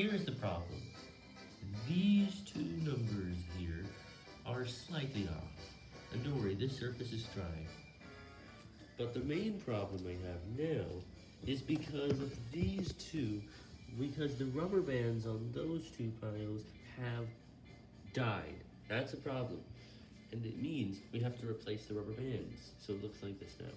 Here's the problem. These two numbers here are slightly off. And don't worry, this surface is dry. But the main problem I have now is because of these two, because the rubber bands on those two piles have died. That's a problem. And it means we have to replace the rubber bands, so it looks like this now.